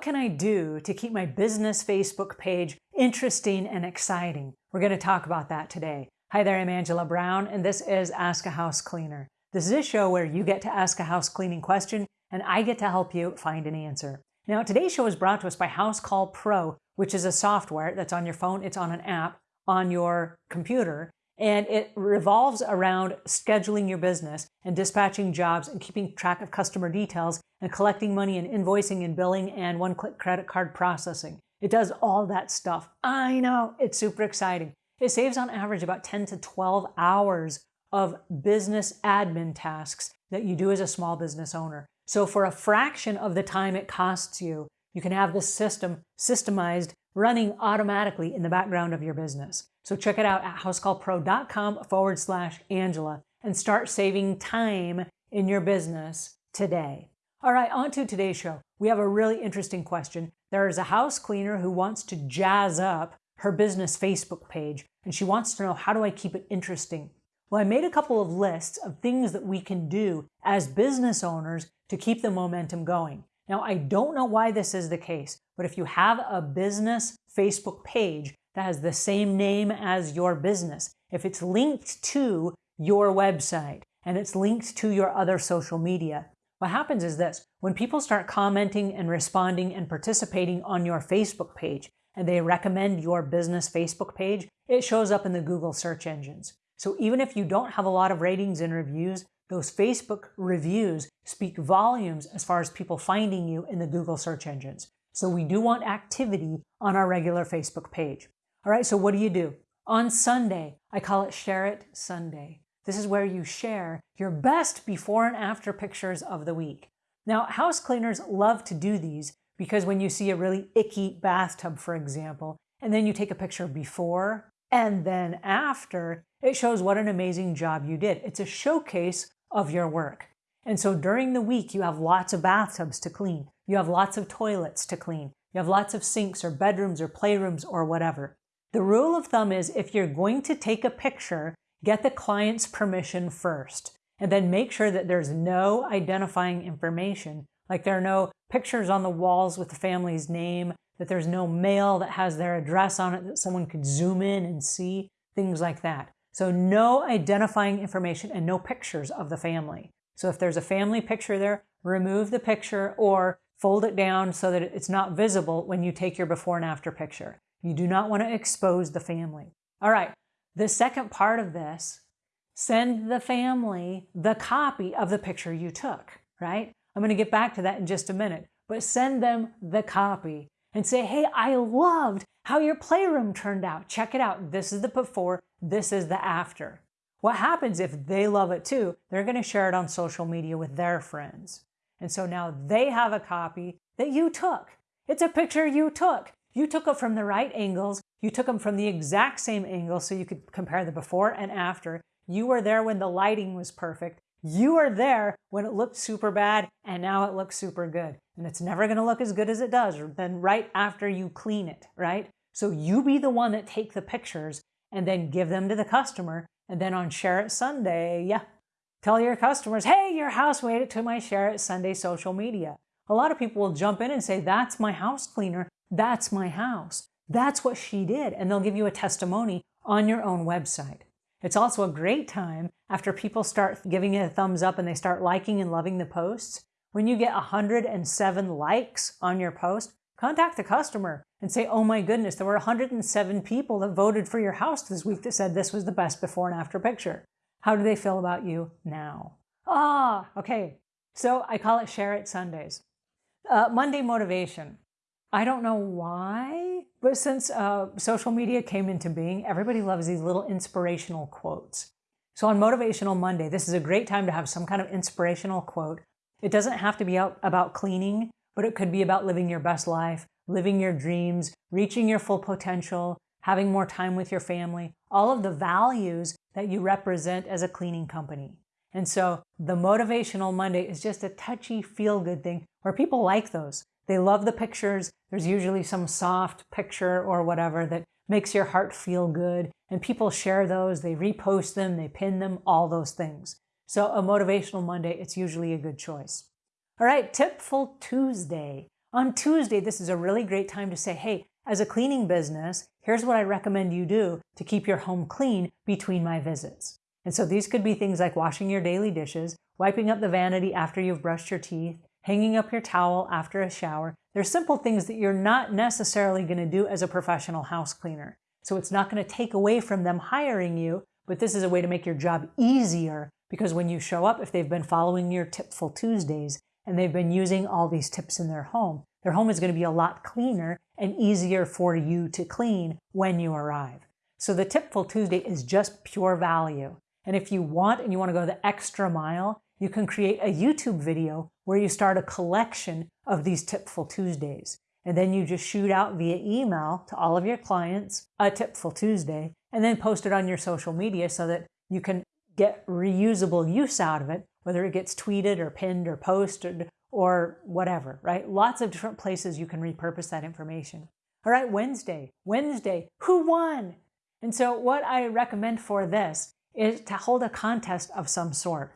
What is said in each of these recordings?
What can I do to keep my business Facebook page interesting and exciting? We're going to talk about that today. Hi there, I'm Angela Brown, and this is Ask a House Cleaner. This is a show where you get to ask a house cleaning question, and I get to help you find an answer. Now, today's show is brought to us by Housecall Pro, which is a software that's on your phone. It's on an app on your computer, and it revolves around scheduling your business and dispatching jobs and keeping track of customer details and collecting money and invoicing and billing and one-click credit card processing. It does all that stuff. I know, it's super exciting. It saves on average about 10 to 12 hours of business admin tasks that you do as a small business owner. So for a fraction of the time it costs you, you can have this system systemized running automatically in the background of your business. So check it out at housecallpro.com forward slash Angela and start saving time in your business today. All right, on to today's show. We have a really interesting question. There is a house cleaner who wants to jazz up her business Facebook page, and she wants to know how do I keep it interesting? Well, I made a couple of lists of things that we can do as business owners to keep the momentum going. Now, I don't know why this is the case, but if you have a business Facebook page that has the same name as your business, if it's linked to your website and it's linked to your other social media, what happens is this, when people start commenting and responding and participating on your Facebook page, and they recommend your business Facebook page, it shows up in the Google search engines. So even if you don't have a lot of ratings and reviews, those Facebook reviews speak volumes as far as people finding you in the Google search engines. So we do want activity on our regular Facebook page. All right, so what do you do? On Sunday, I call it Share It Sunday. This is where you share your best before and after pictures of the week. Now, house cleaners love to do these because when you see a really icky bathtub, for example, and then you take a picture before and then after, it shows what an amazing job you did. It's a showcase of your work. And so during the week, you have lots of bathtubs to clean. You have lots of toilets to clean. You have lots of sinks or bedrooms or playrooms or whatever. The rule of thumb is if you're going to take a picture, get the client's permission first, and then make sure that there's no identifying information, like there are no pictures on the walls with the family's name, that there's no mail that has their address on it that someone could zoom in and see, things like that. So no identifying information and no pictures of the family. So if there's a family picture there, remove the picture or fold it down so that it's not visible when you take your before and after picture. You do not want to expose the family. All right, the second part of this, send the family the copy of the picture you took, right? I'm going to get back to that in just a minute, but send them the copy and say, hey, I loved how your playroom turned out. Check it out. This is the before, this is the after. What happens if they love it too? They're going to share it on social media with their friends. And so now they have a copy that you took. It's a picture you took. You took it from the right angles. You took them from the exact same angle so you could compare the before and after. You were there when the lighting was perfect. You were there when it looked super bad and now it looks super good. And it's never going to look as good as it does then right after you clean it, right? So you be the one that take the pictures and then give them to the customer. And then on Share It Sunday, yeah, tell your customers, hey, your house made it to my Share It Sunday social media. A lot of people will jump in and say, that's my house cleaner. That's my house. That's what she did. And they'll give you a testimony on your own website. It's also a great time after people start giving it a thumbs up and they start liking and loving the posts. When you get 107 likes on your post, contact the customer and say, oh my goodness, there were 107 people that voted for your house this week that said this was the best before and after picture. How do they feel about you now? Ah, okay. So I call it Share It Sundays. Uh, Monday motivation. I don't know why, but since uh, social media came into being, everybody loves these little inspirational quotes. So on Motivational Monday, this is a great time to have some kind of inspirational quote. It doesn't have to be about cleaning, but it could be about living your best life, living your dreams, reaching your full potential, having more time with your family, all of the values that you represent as a cleaning company. And so the Motivational Monday is just a touchy, feel-good thing where people like those. They love the pictures. There's usually some soft picture or whatever that makes your heart feel good. And people share those, they repost them, they pin them, all those things. So a Motivational Monday, it's usually a good choice. All right, Tipful Tuesday. On Tuesday, this is a really great time to say, hey, as a cleaning business, here's what I recommend you do to keep your home clean between my visits. And so these could be things like washing your daily dishes, wiping up the vanity after you've brushed your teeth, hanging up your towel after a shower. They're simple things that you're not necessarily going to do as a professional house cleaner. So it's not going to take away from them hiring you, but this is a way to make your job easier because when you show up, if they've been following your Tipful Tuesdays and they've been using all these tips in their home, their home is going to be a lot cleaner and easier for you to clean when you arrive. So the Tipful Tuesday is just pure value. And if you want and you want to go the extra mile, you can create a YouTube video where you start a collection of these Tipful Tuesdays. And then you just shoot out via email to all of your clients a Tipful Tuesday and then post it on your social media so that you can get reusable use out of it, whether it gets tweeted or pinned or posted or whatever, right? Lots of different places you can repurpose that information. All right, Wednesday. Wednesday, who won? And so what I recommend for this is to hold a contest of some sort.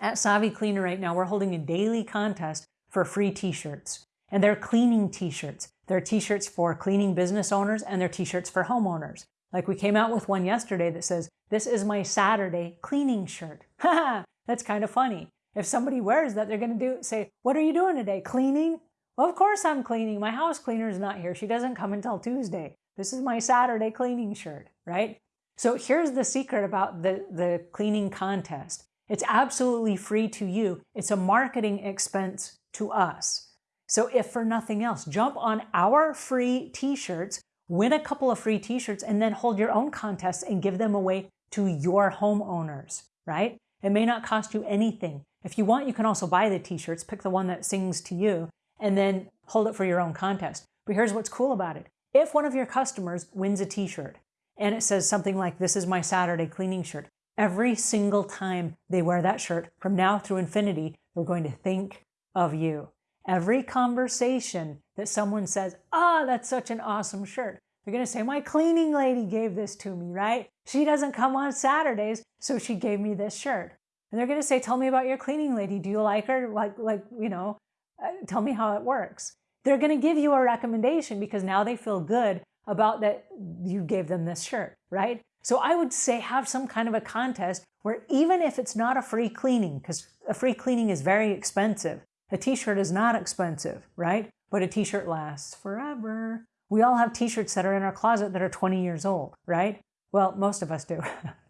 At Savvy Cleaner right now, we're holding a daily contest for free t-shirts. And they're cleaning t-shirts. They're t-shirts for cleaning business owners and they're t-shirts for homeowners. Like we came out with one yesterday that says, this is my Saturday cleaning shirt. that's kind of funny. If somebody wears that, they're going to do say, what are you doing today? Cleaning? Well, of course I'm cleaning. My house cleaner is not here. She doesn't come until Tuesday. This is my Saturday cleaning shirt, right? So here's the secret about the, the cleaning contest. It's absolutely free to you. It's a marketing expense to us. So if for nothing else, jump on our free t-shirts, win a couple of free t-shirts, and then hold your own contests and give them away to your homeowners, right? It may not cost you anything. If you want, you can also buy the t-shirts, pick the one that sings to you, and then hold it for your own contest. But here's what's cool about it. If one of your customers wins a t-shirt and it says something like, this is my Saturday cleaning shirt, every single time they wear that shirt from now through infinity, they're going to think of you. Every conversation that someone says, ah, oh, that's such an awesome shirt, they're going to say, my cleaning lady gave this to me, right? She doesn't come on Saturdays, so she gave me this shirt. And they're going to say, tell me about your cleaning lady. Do you like her? Like, like you know, uh, tell me how it works. They're going to give you a recommendation because now they feel good about that you gave them this shirt, right? So I would say have some kind of a contest where even if it's not a free cleaning, because a free cleaning is very expensive, a t-shirt is not expensive, right? But a t-shirt lasts forever. We all have t-shirts that are in our closet that are 20 years old, right? Well, most of us do.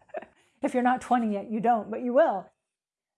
if you're not 20 yet, you don't, but you will.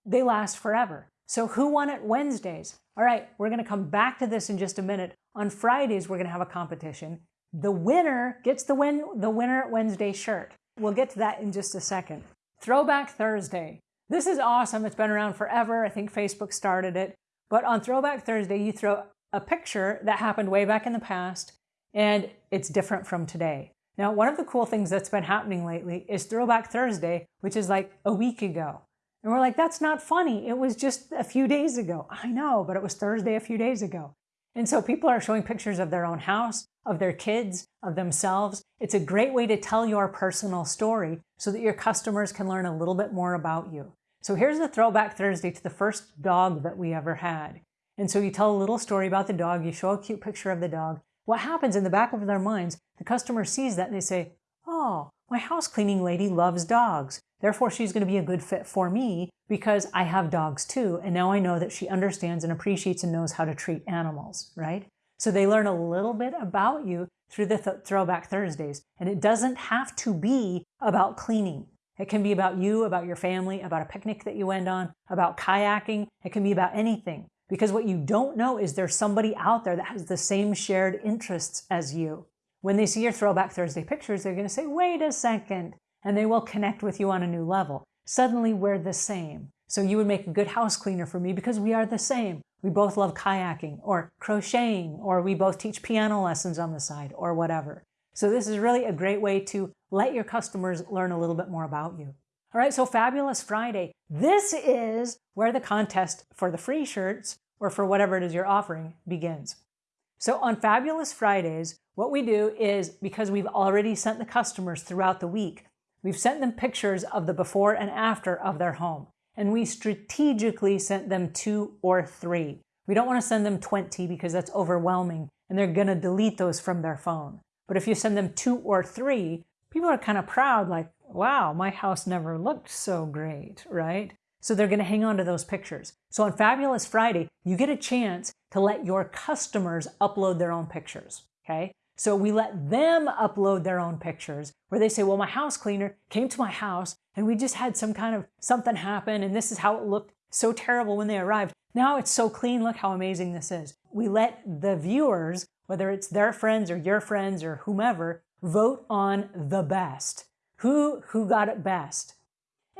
They last forever. So who won it Wednesdays? All right, we're going to come back to this in just a minute. On Fridays, we're going to have a competition. The winner gets the win the winner Wednesday shirt. We'll get to that in just a second. Throwback Thursday. This is awesome. It's been around forever. I think Facebook started it. But on Throwback Thursday, you throw a picture that happened way back in the past, and it's different from today. Now, one of the cool things that's been happening lately is Throwback Thursday, which is like a week ago. And we're like, that's not funny. It was just a few days ago. I know, but it was Thursday a few days ago. And so people are showing pictures of their own house, of their kids, of themselves. It's a great way to tell your personal story so that your customers can learn a little bit more about you. So here's the throwback Thursday to the first dog that we ever had. And so you tell a little story about the dog, you show a cute picture of the dog. What happens in the back of their minds, the customer sees that and they say, oh, my house cleaning lady loves dogs. Therefore, she's going to be a good fit for me because I have dogs too. And now I know that she understands and appreciates and knows how to treat animals, right? So they learn a little bit about you through the th Throwback Thursdays. And it doesn't have to be about cleaning. It can be about you, about your family, about a picnic that you went on, about kayaking. It can be about anything. Because what you don't know is there's somebody out there that has the same shared interests as you. When they see your Throwback Thursday pictures, they're going to say, wait a second, and they will connect with you on a new level. Suddenly we're the same. So you would make a good house cleaner for me because we are the same. We both love kayaking or crocheting, or we both teach piano lessons on the side or whatever. So this is really a great way to let your customers learn a little bit more about you. All right, so Fabulous Friday. This is where the contest for the free shirts or for whatever it is you're offering begins. So on Fabulous Fridays, what we do is because we've already sent the customers throughout the week, we've sent them pictures of the before and after of their home. And we strategically sent them two or three. We don't want to send them 20 because that's overwhelming and they're going to delete those from their phone. But if you send them two or three, people are kind of proud, like, wow, my house never looked so great, right? So they're going to hang on to those pictures. So on Fabulous Friday, you get a chance to let your customers upload their own pictures, okay? So we let them upload their own pictures where they say, well, my house cleaner came to my house and we just had some kind of something happen and this is how it looked so terrible when they arrived. Now it's so clean. Look how amazing this is. We let the viewers, whether it's their friends or your friends or whomever, vote on the best. Who, who got it best?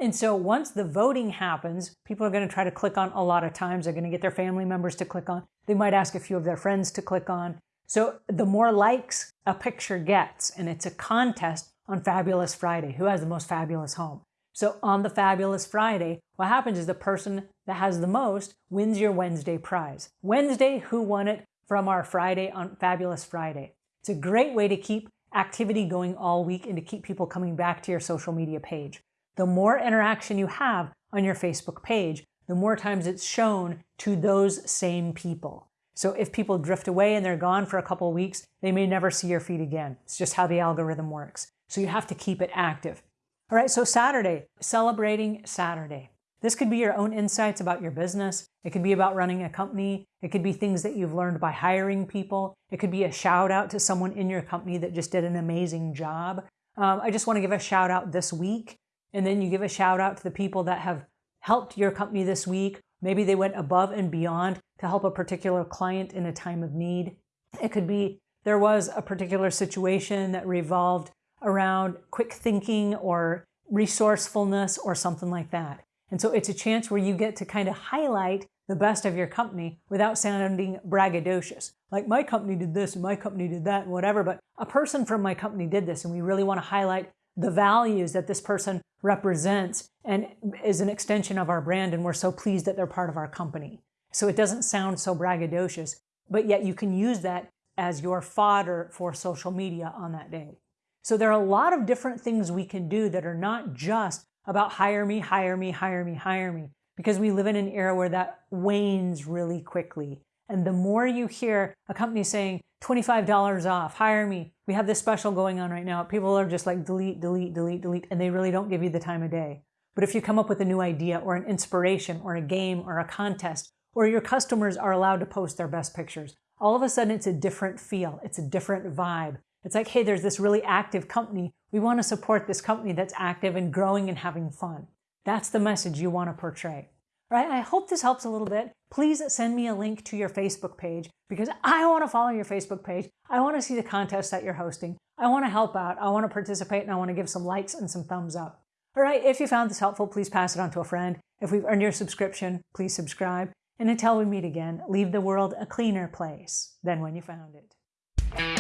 And so once the voting happens, people are going to try to click on a lot of times. They're going to get their family members to click on. They might ask a few of their friends to click on. So the more likes a picture gets, and it's a contest on Fabulous Friday, who has the most fabulous home. So on the Fabulous Friday, what happens is the person that has the most wins your Wednesday prize. Wednesday, who won it from our Friday on Fabulous Friday. It's a great way to keep activity going all week and to keep people coming back to your social media page. The more interaction you have on your Facebook page, the more times it's shown to those same people. So if people drift away and they're gone for a couple weeks, they may never see your feed again. It's just how the algorithm works. So you have to keep it active. All right, so Saturday, celebrating Saturday. This could be your own insights about your business. It could be about running a company. It could be things that you've learned by hiring people. It could be a shout out to someone in your company that just did an amazing job. Um, I just want to give a shout out this week. And then you give a shout out to the people that have helped your company this week. Maybe they went above and beyond to help a particular client in a time of need. It could be there was a particular situation that revolved around quick thinking or resourcefulness or something like that. And so it's a chance where you get to kind of highlight the best of your company without sounding braggadocious. Like my company did this and my company did that and whatever, but a person from my company did this and we really want to highlight the values that this person represents and is an extension of our brand and we're so pleased that they're part of our company. So it doesn't sound so braggadocious, but yet you can use that as your fodder for social media on that day. So there are a lot of different things we can do that are not just about hire me, hire me, hire me, hire me, because we live in an era where that wanes really quickly. And the more you hear a company saying $25 off, hire me, we have this special going on right now. People are just like delete, delete, delete, delete, and they really don't give you the time of day. But if you come up with a new idea or an inspiration or a game or a contest, or your customers are allowed to post their best pictures, all of a sudden it's a different feel. It's a different vibe. It's like, hey, there's this really active company. We want to support this company that's active and growing and having fun. That's the message you want to portray. Right? I hope this helps a little bit. Please send me a link to your Facebook page because I want to follow your Facebook page. I want to see the contests that you're hosting. I want to help out. I want to participate and I want to give some likes and some thumbs up. All right, if you found this helpful, please pass it on to a friend. If we've earned your subscription, please subscribe. And until we meet again, leave the world a cleaner place than when you found it.